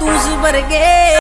tus vergueras